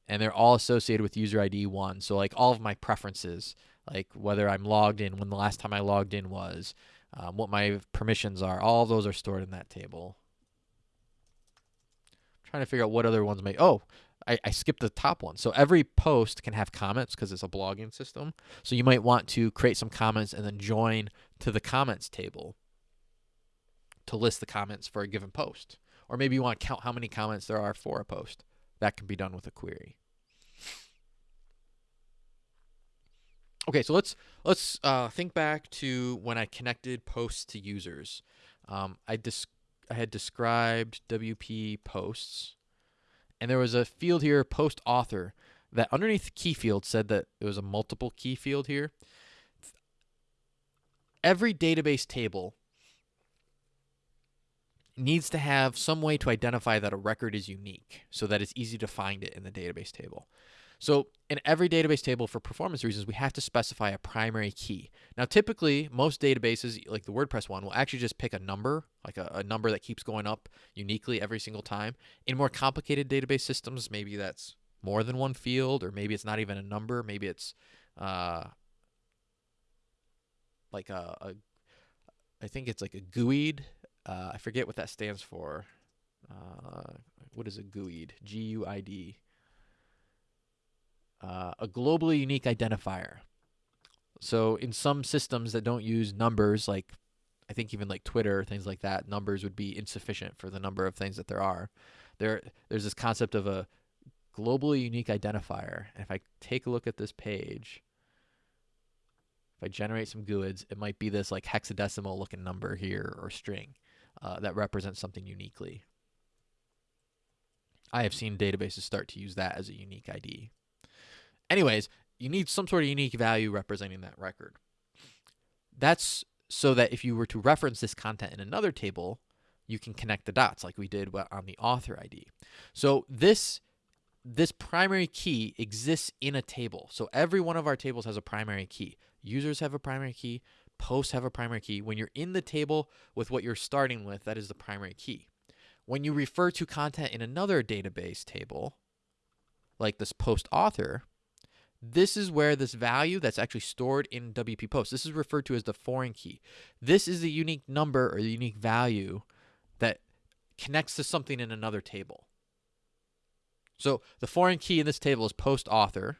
and they're all associated with user ID one. So like all of my preferences, like whether I'm logged in, when the last time I logged in was, um, what my permissions are, all those are stored in that table. I'm trying to figure out what other ones may. Oh, I, I skipped the top one. So every post can have comments because it's a blogging system. So you might want to create some comments and then join to the comments table to list the comments for a given post. Or maybe you want to count how many comments there are for a post. That can be done with a query. Okay, so let's let's uh, think back to when I connected posts to users. Um, I, I had described WP posts, and there was a field here, post author, that underneath key field said that it was a multiple key field here. Every database table needs to have some way to identify that a record is unique so that it's easy to find it in the database table. So in every database table for performance reasons, we have to specify a primary key. Now, typically, most databases, like the WordPress one, will actually just pick a number, like a, a, number that keeps going up uniquely every single time. In more complicated database systems, maybe that's more than one field, or maybe it's not even a number. Maybe it's uh, like a, a, I think it's like a GUID. Uh, I forget what that stands for. Uh, what is a GUID? G-U-I-D uh, a globally unique identifier. So in some systems that don't use numbers, like I think even like Twitter, things like that, numbers would be insufficient for the number of things that there are. There, there's this concept of a globally unique identifier. And if I take a look at this page, if I generate some GUIDs, it might be this like hexadecimal looking number here or string uh, that represents something uniquely. I have seen databases start to use that as a unique ID. Anyways, you need some sort of unique value representing that record. That's so that if you were to reference this content in another table, you can connect the dots like we did on the author ID. So this this primary key exists in a table. So every one of our tables has a primary key. Users have a primary key, posts have a primary key. When you're in the table with what you're starting with, that is the primary key. When you refer to content in another database table, like this post author, this is where this value that's actually stored in WP Post, this is referred to as the foreign key. This is the unique number or the unique value that connects to something in another table. So the foreign key in this table is post author.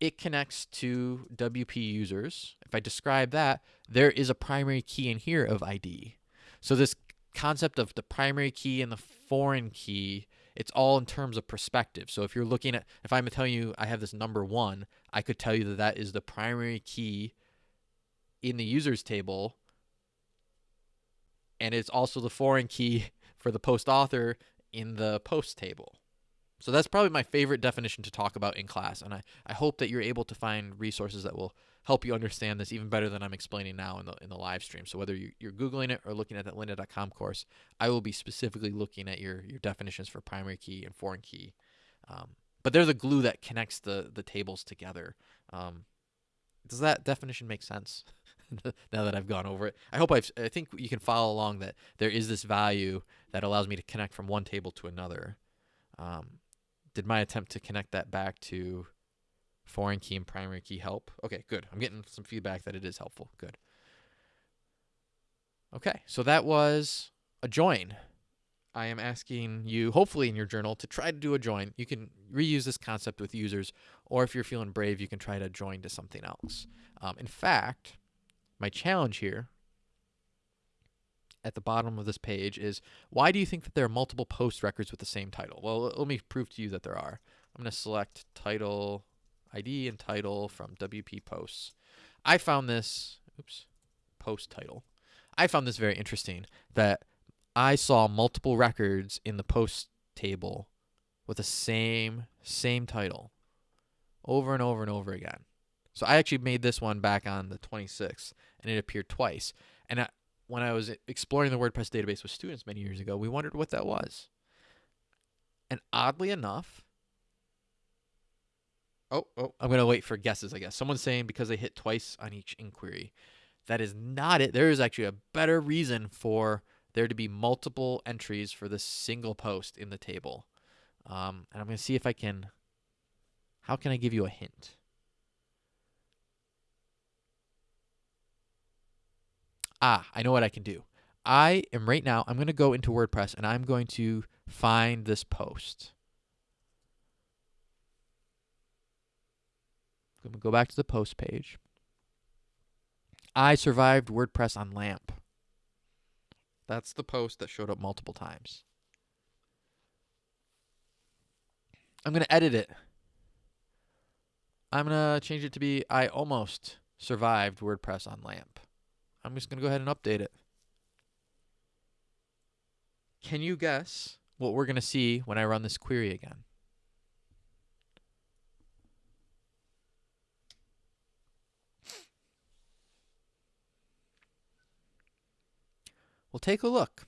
It connects to WP users. If I describe that, there is a primary key in here of ID. So this concept of the primary key and the foreign key it's all in terms of perspective. So if you're looking at, if I'm telling you I have this number one, I could tell you that that is the primary key in the users table. And it's also the foreign key for the post author in the post table. So that's probably my favorite definition to talk about in class. And I, I hope that you're able to find resources that will help you understand this even better than I'm explaining now in the in the live stream. So whether you, are googling it or looking at that lynda.com course, I will be specifically looking at your your definitions for primary key and foreign key. Um, but they're the glue that connects the the tables together. Um, does that definition make sense? now that I've gone over it, I hope I've. I think you can follow along that there is this value that allows me to connect from one table to another. Um, did my attempt to connect that back to foreign key and primary key help. Okay, good. I'm getting some feedback that it is helpful. Good. Okay, so that was a join. I am asking you, hopefully in your journal, to try to do a join. You can reuse this concept with users, or if you're feeling brave, you can try to join to something else. Um, in fact, my challenge here at the bottom of this page is why do you think that there are multiple post records with the same title? Well, let me prove to you that there are. I'm going to select title ID and title from WP posts. I found this, oops, post title. I found this very interesting that I saw multiple records in the post table with the same same title over and over and over again. So I actually made this one back on the 26th and it appeared twice. And I, when I was exploring the WordPress database with students many years ago, we wondered what that was. And oddly enough, oh, oh, I'm going to wait for guesses, I guess. Someone's saying because they hit twice on each inquiry. That is not it. There is actually a better reason for there to be multiple entries for this single post in the table. Um, and I'm going to see if I can, how can I give you a hint? ah, I know what I can do. I am right now, I'm going to go into WordPress and I'm going to find this post. I'm going to go back to the post page. I survived WordPress on LAMP. That's the post that showed up multiple times. I'm going to edit it. I'm going to change it to be I almost survived WordPress on LAMP. I'm just going to go ahead and update it. Can you guess what we're going to see when I run this query again? Well, take a look.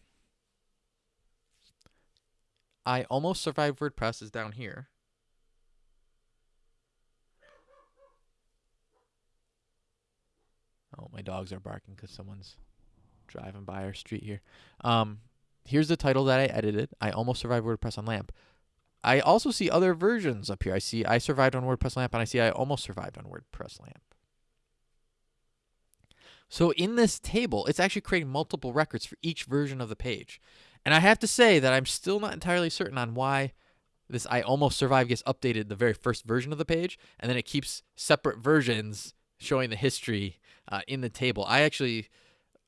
I almost survived WordPress is down here. Oh, my dogs are barking because someone's driving by our street here. Um, here's the title that I edited. I almost survived WordPress on LAMP. I also see other versions up here. I see I survived on WordPress LAMP and I see I almost survived on WordPress LAMP. So in this table, it's actually creating multiple records for each version of the page. And I have to say that I'm still not entirely certain on why this I almost survived gets updated the very first version of the page and then it keeps separate versions showing the history uh, in the table. I actually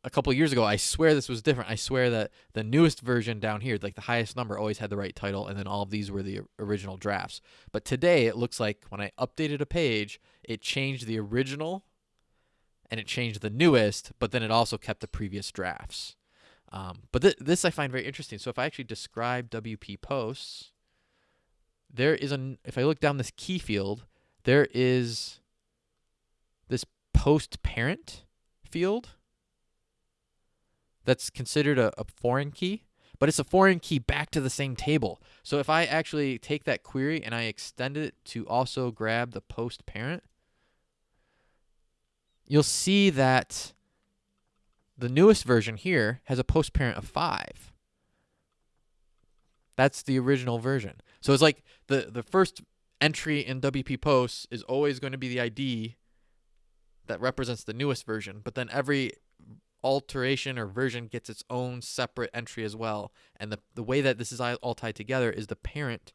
a couple years ago, I swear this was different. I swear that the newest version down here, like the highest number, always had the right title, and then all of these were the original drafts. But today, it looks like when I updated a page, it changed the original and it changed the newest, but then it also kept the previous drafts. Um, but th this I find very interesting. So if I actually describe WP posts, there is an if I look down this key field, there is this post parent field that's considered a, a, foreign key, but it's a foreign key back to the same table. So if I actually take that query and I extend it to also grab the post parent, you'll see that the newest version here has a post parent of 5. That's the original version. So it's like the, the first entry in WP posts is always going to be the ID that represents the newest version, but then every alteration or version gets its own separate entry as well. And the, the way that this is all tied together is the parent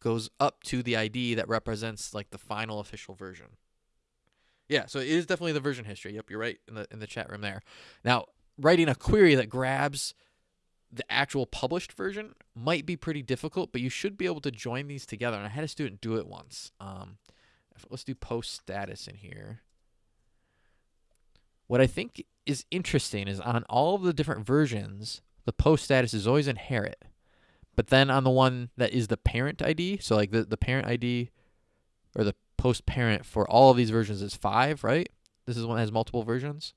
goes up to the ID that represents like the final official version. Yeah, so it is definitely the version history. Yep, you're right in the in the chat room there. Now, writing a query that grabs the actual published version might be pretty difficult, but you should be able to join these together. And I had a student do it once. Um, let's do post status in here. What I think is interesting is on all of the different versions, the post status is always inherit. But then on the one that is the parent ID, so like the, the parent ID or the post parent for all of these versions is five, right? This is one that has multiple versions.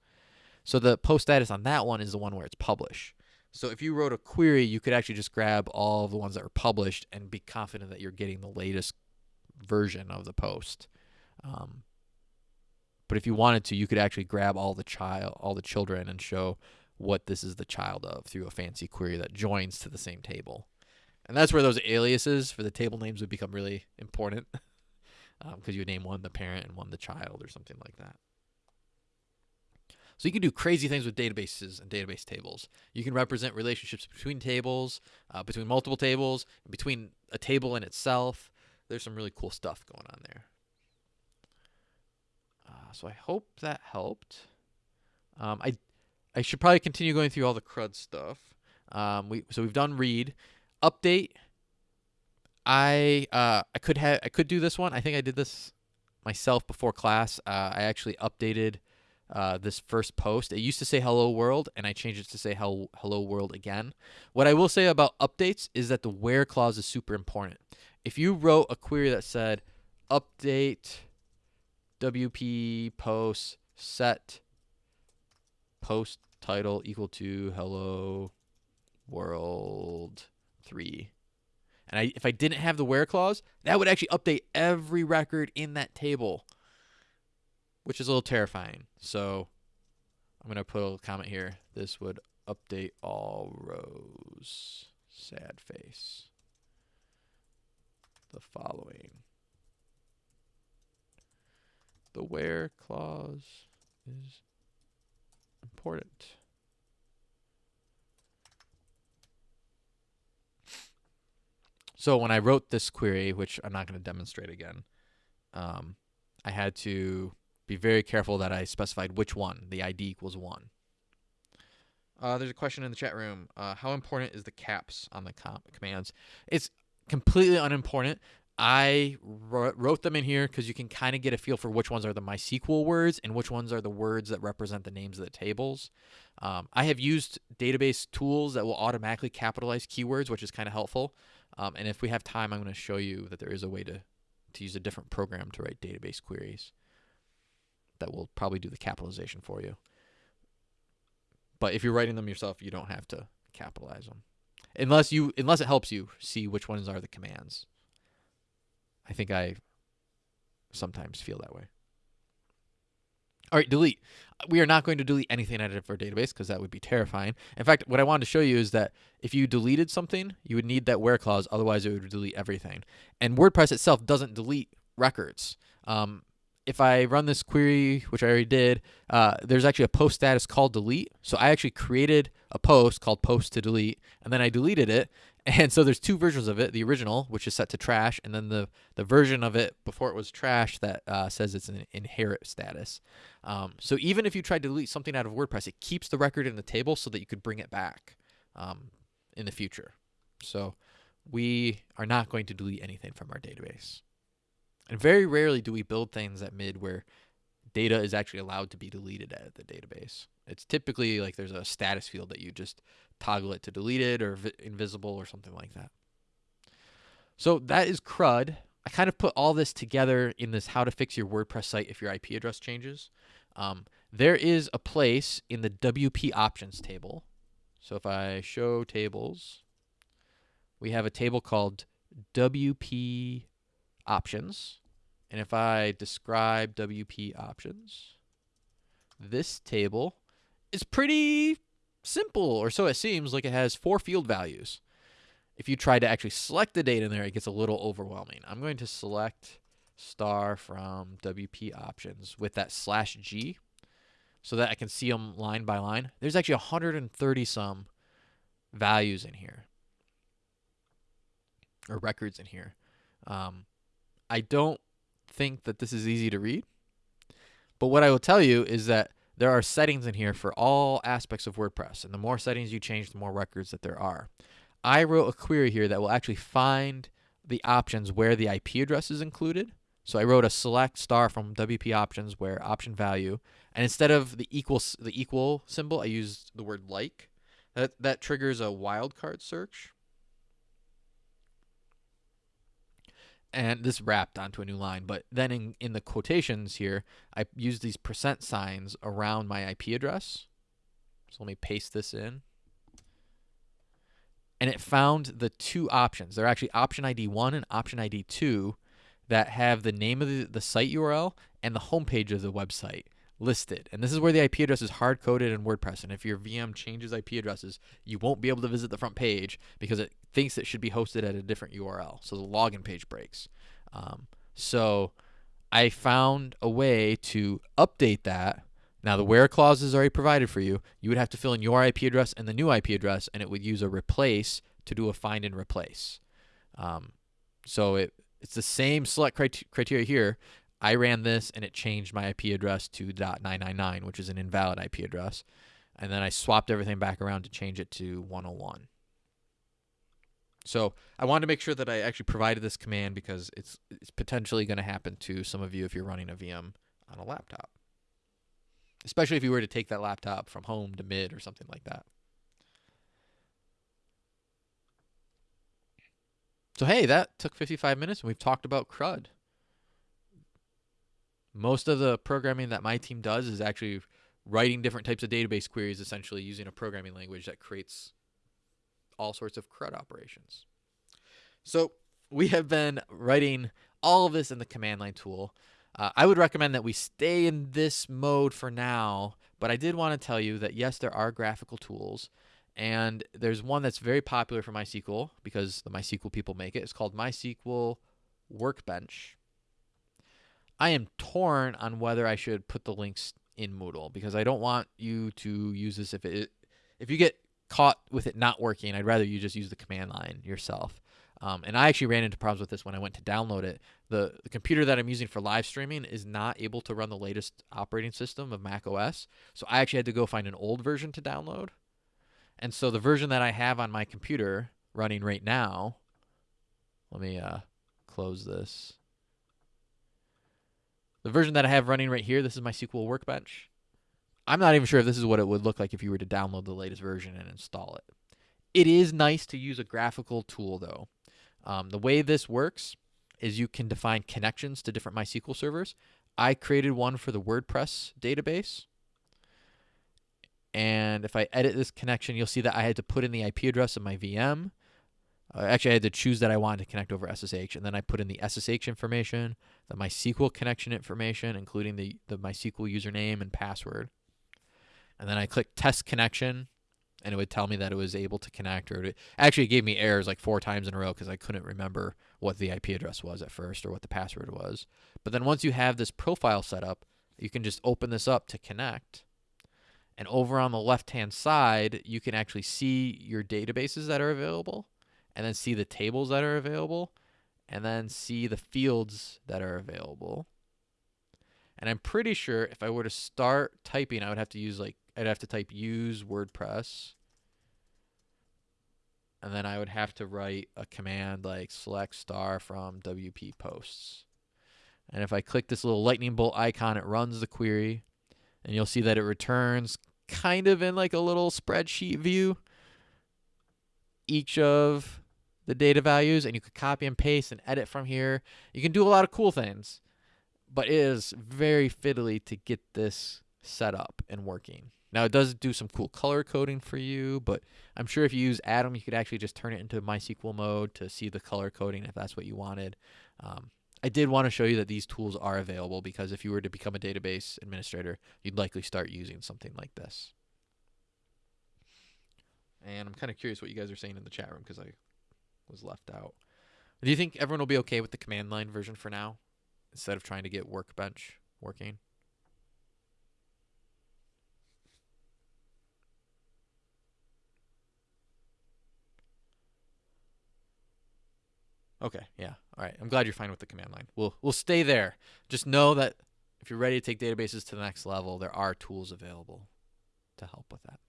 So the post status on that one is the one where it's published. So if you wrote a query, you could actually just grab all of the ones that are published and be confident that you're getting the latest version of the post. Um, but if you wanted to, you could actually grab all the child, all the children, and show what this is the child of through a fancy query that joins to the same table. And that's where those aliases for the table names would become really important. because you would name one the parent and one the child or something like that. So you can do crazy things with databases and database tables. You can represent relationships between tables, uh, between multiple tables, between a table in itself. There's some really cool stuff going on there. Uh, so I hope that helped. Um, I I should probably continue going through all the CRUD stuff. Um, we so we've done read, update. I uh, I could have I could do this one. I think I did this myself before class. Uh, I actually updated uh, this first post. It used to say hello world, and I changed it to say hello, hello world again. What I will say about updates is that the where clause is super important. If you wrote a query that said update WP post set post title equal to hello world 3 and I, if I didn't have the where clause, that would actually update every record in that table which is a little terrifying. So I'm going to put a comment here. This would update all rows. Sad face. The following. The where clause is important. So when I wrote this query, which I'm not going to demonstrate again, um, I had to be very careful that I specified which one, the ID equals 1. Uh, there's a question in the chat room. Uh, how important is the caps on the com commands? It's completely unimportant. I wrote them in here because you can kind of get a feel for which ones are the MySQL words and which ones are the words that represent the names of the tables. Um, I have used database tools that will automatically capitalize keywords, which is kind of helpful. Um, and if we have time, I'm going to show you that there is a way to, to use a different program to write database queries that will probably do the capitalization for you. But if you're writing them yourself, you don't have to capitalize them. Unless you unless it helps you see which ones are the commands. I think I sometimes feel that way. All right, delete. We are not going to delete anything out of our database because that would be terrifying. In fact, what I wanted to show you is that if you deleted something, you would need that where clause, otherwise it would delete everything. And WordPress itself doesn't delete records. Um, if I run this query, which I already did, uh, there's actually a post status called delete. So I actually created a post called post to delete, and then I deleted it. And so there's two versions of it, the original, which is set to trash, and then the, the version of it before it was trash that uh, says it's an inherit status. Um, so even if you try to delete something out of WordPress, it keeps the record in the table so that you could bring it back um, in the future. So we are not going to delete anything from our database. And very rarely do we build things at mid where data is actually allowed to be deleted at the database. It's typically like there's a status field that you just toggle it to deleted or invisible or something like that. So that is CRUD. I kind of put all this together in this how to fix your WordPress site if your IP address changes. Um, there is a place in the WP options table. So if I show tables, we have a table called WP options. And if I describe WP options, this table is pretty simple, or so it seems like it has four field values. If you try to actually select the data in there, it gets a little overwhelming. I'm going to select star from WP options with that slash G so that I can see them line by line. There's actually 130 some values in here or records in here. Um, I don't think that this is easy to read. But what I will tell you is that there are settings in here for all aspects of WordPress. And the more settings you change, the more records that there are. I wrote a query here that will actually find the options where the IP address is included. So I wrote a select star from WP options where option value, and instead of the equal the equal symbol, I used the word like. That that triggers a wildcard search. And this wrapped onto a new line. But then in, in the quotations here, I use these percent signs around my IP address. So let me paste this in. And it found the two options. They're actually option ID 1 and option ID 2 that have the name of the, the site URL and the homepage of the website listed. And this is where the IP address is hard coded in WordPress. And if your VM changes IP addresses, you won't be able to visit the front page because it thinks it should be hosted at a different URL. So the login page breaks. Um, so I found a way to update that. Now, the where clause is already provided for you. You would have to fill in your IP address and the new IP address, and it would use a replace to do a find and replace. Um, so it it's the same select criteria here. I ran this and it changed my IP address to .999, which is an invalid IP address. And then I swapped everything back around to change it to 101. So I wanted to make sure that I actually provided this command because it's it's potentially going to happen to some of you if you're running a VM on a laptop. Especially if you were to take that laptop from home to mid or something like that. So hey, that took 55 minutes and we've talked about CRUD. Most of the programming that my team does is actually writing different types of database queries essentially using a programming language that creates all sorts of CRUD operations. So we have been writing all of this in the command line tool. Uh, I would recommend that we stay in this mode for now, but I did want to tell you that yes, there are graphical tools, and there's one that's very popular for MySQL because the MySQL people make it. It's called MySQL Workbench. I am torn on whether I should put the links in Moodle because I don't want you to use this if it if you get caught with it not working, I'd rather you just use the command line yourself. Um, and I actually ran into problems with this when I went to download it. The, the computer that I'm using for live streaming is not able to run the latest operating system of Mac OS. So I actually had to go find an old version to download. And so the version that I have on my computer running right now, let me uh, close this. The version that I have running right here, this is MySQL Workbench. I'm not even sure if this is what it would look like if you were to download the latest version and install it. It is nice to use a graphical tool though. Um, the way this works is you can define connections to different MySQL servers. I created one for the WordPress database. And if I edit this connection, you'll see that I had to put in the IP address of my VM. Uh, actually, I had to choose that I wanted to connect over SSH, and then I put in the SSH information, the MySQL connection information, including the, the MySQL username and password. And then I clicked test connection, and it would tell me that it was able to connect, or it actually gave me errors like four times in a row because I couldn't remember what the IP address was at first or what the password was. But then once you have this profile set up, you can just open this up to connect. And over on the left hand side, you can actually see your databases that are available and then see the tables that are available, and then see the fields that are available. And I'm pretty sure if I were to start typing, I would have to use like, I'd have to type use WordPress. And then I would have to write a command like select star from WP posts. And if I click this little lightning bolt icon, it runs the query. And you'll see that it returns kind of in like a little spreadsheet view each of the data values and you could copy and paste and edit from here. You can do a lot of cool things, but it is very fiddly to get this set up and working. Now it does do some cool color coding for you, but I'm sure if you use Atom, you could actually just turn it into MySQL mode to see the color coding if that's what you wanted. Um, I did want to show you that these tools are available because if you were to become a database administrator, you'd likely start using something like this. And I'm kind of curious what you guys are saying in the chat room because I was left out. Do you think everyone will be okay with the command line version for now instead of trying to get Workbench working? Okay, yeah. All right. I'm glad you're fine with the command line. We'll we'll stay there. Just know that if you're ready to take databases to the next level, there are tools available to help with that.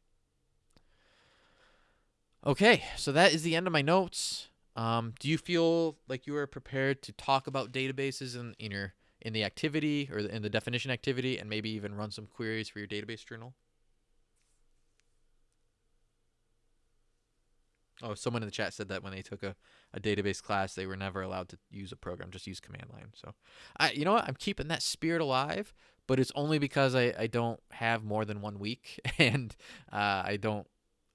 Okay, so that is the end of my notes. Um, do you feel like you are prepared to talk about databases in, in your in the activity or in the definition activity, and maybe even run some queries for your database journal? Oh, someone in the chat said that when they took a, a database class, they were never allowed to use a program, just use command line. So, I, you know what? I'm keeping that spirit alive, but it's only because I, I don't have more than one week, and uh, I don't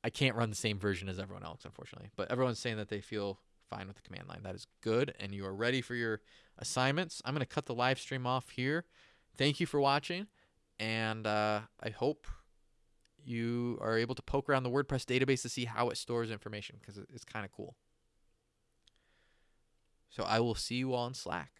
I can't run the same version as everyone else, unfortunately. But everyone's saying that they feel fine with the command line. That is good, and you are ready for your assignments. I'm going to cut the live stream off here. Thank you for watching, and uh, I hope you are able to poke around the WordPress database to see how it stores information because it's kind of cool. So I will see you all in Slack.